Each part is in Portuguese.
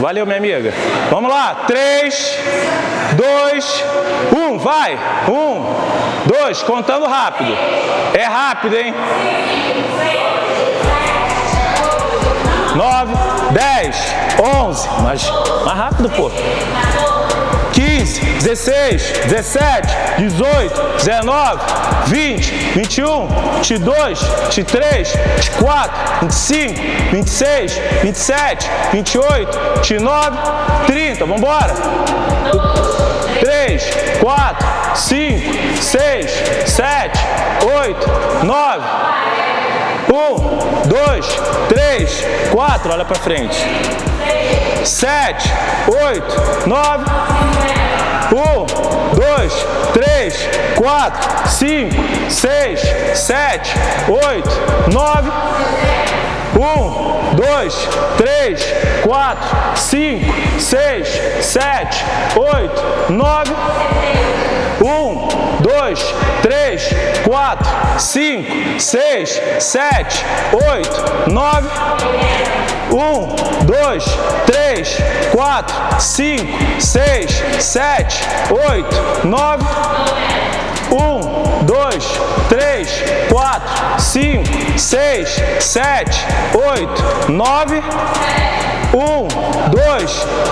Valeu, minha amiga. Vamos lá. 3, 2, 1. Vai. 1, 2. Contando rápido. É rápido, hein? 9, 10, 11. Mais, rápido, pô. 15, 16, 17, 18, 19, 20, 21, 22, 23, 24, 25, 26, 27, 28, 29, 30. Vamos embora. 3, 4, 5, 6, 7, 8, 9, 1, 2, 3, 4. Olha para frente. 7, 8, 9, 1, 2, 3, 4, 5, 6, 7, 8, 9, 1, 2, 3, 4, 5, 6, 7, 8, 9, 1, 2, 3, 4, 5, 6, 7, 8, 9, 1, 2, 3, 4, 5, 6, 7, 8, 9, 1, 2, 3, 4, 5, 6, 7, 8, 9, 1, 2,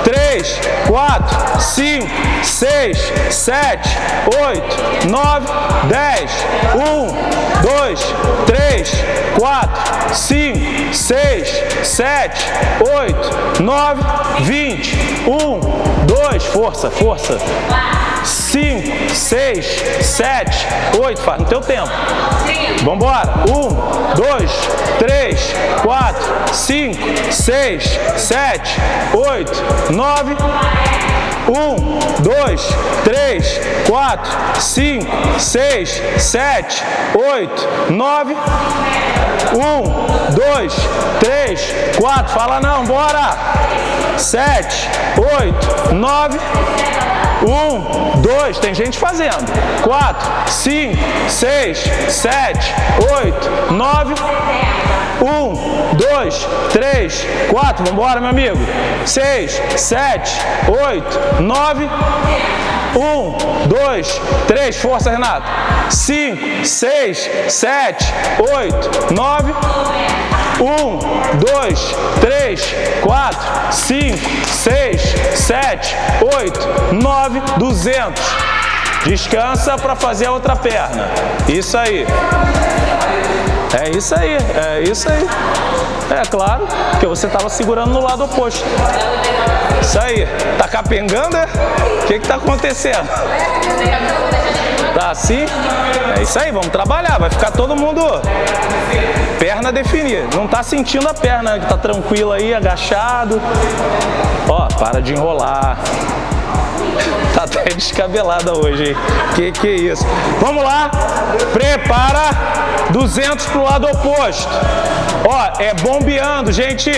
3, 4, 5, 6, 7, 8, 9, 10, 1, 2, 3, 4, 5, 6, 7, 8, 9, 20, 1, 2, força, força. 5, 6, 7, 8, faz no teu tempo. Embora. 1, 2, 3, 4, 5, 6, 7, 8, 9, 1, 2, 3, 4, 5, 6, 7, 8, 9, 1, 2, 3, 4, fala não, bora! 7, 8, 9, 1, 2, tem gente fazendo. 4, 5, 6, 7, 8, 9, 1, 2, 3, 4, vamos embora, meu amigo. 6, 7, 8, 9, 1, 2, 3, força, Renato. 5, 6, 7, 8, 9, 1, 2, 3, 4, 5, 6, 7, 8, 9, 200. Descansa para fazer a outra perna. Isso aí. É isso aí, é isso aí. É claro, que você estava segurando no lado oposto. Isso aí. Tá capengando, é? O que que tá acontecendo? Tá assim? É isso aí, vamos trabalhar. Vai ficar todo mundo perna definida. Não tá sentindo a perna, que tá tranquilo aí, agachado. Ó, para de enrolar. Tá até descabelada hoje, hein? Que que é isso? Vamos lá. Prepara. 200 para o lado oposto. Ó, é bombeando, gente.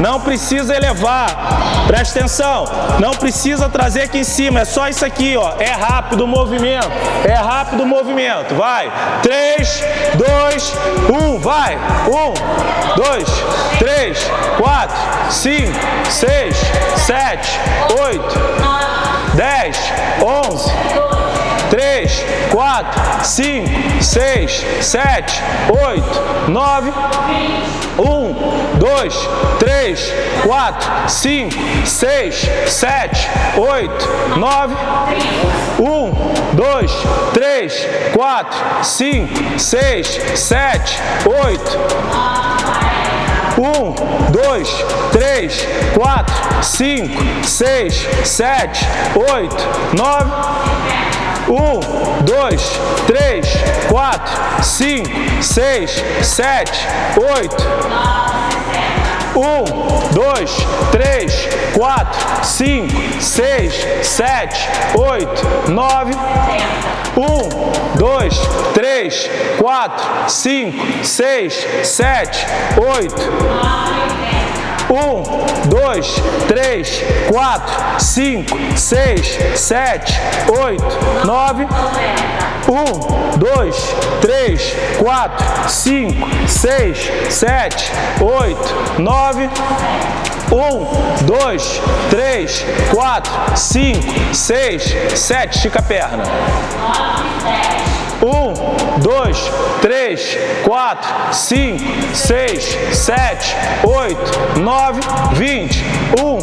Não precisa elevar. Presta atenção. Não precisa trazer aqui em cima. É só isso aqui, ó. É rápido o movimento. É rápido o movimento. Vai. 3, 2, 1. Vai. 1, 2, 3, 4, 5, 6, 7, 8, 10, 11, 3, 4, 5, 6, 7, 8, 9, 1, 2, 3, 4, 5, 6, 7, 8, 9, 1, 2, 3, 4, 5, 6, 7, 8, 1, 2, 3, 4, 5, 6, 7, 8, 9, 1, 2, 3, 4, 5, 6, 7, 8, 1, 2, 3, 4, 5, 6, 7, 8, 9, 1, 2, 3, 4, 5, 6, 7, 8, 1, Um, dois, três, quatro, cinco, seis, sete, oito, nove. Um, dois, três, quatro, cinco, seis, sete, oito, nove. Um, dois, três, quatro, cinco, seis, sete. Estica a perna. Um, dois, três, quatro, cinco, seis, sete, oito, nove, vinte. Um,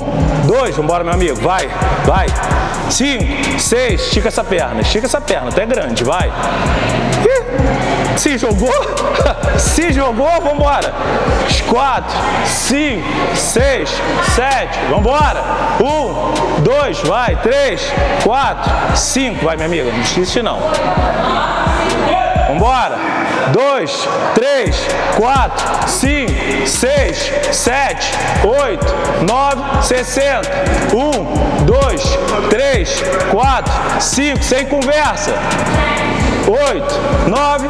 dois, vambora, meu amigo, vai, vai. Cinco, seis, estica essa perna, estica essa perna, até grande, vai. Ih, se jogou? se jogou, vambora. Quatro, cinco, seis, sete, vambora. Um, dois, vai, três, quatro, cinco, vai, minha amiga, não esquece não. Vambora. Dois, três, quatro, cinco, seis, sete, oito, nove, sessenta. Um, dois, três, quatro, cinco, sem conversa. Oito, nove,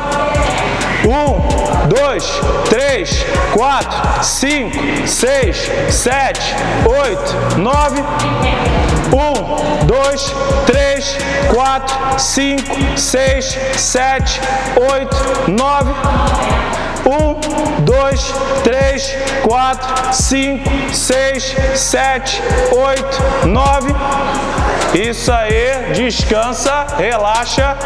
um, dois, três, quatro, cinco, seis, sete, oito, nove. Um, dois, três, quatro, cinco, seis, sete, oito, nove. Um, dois, três, quatro, cinco, seis, sete, oito, nove. Isso aí, descansa, relaxa.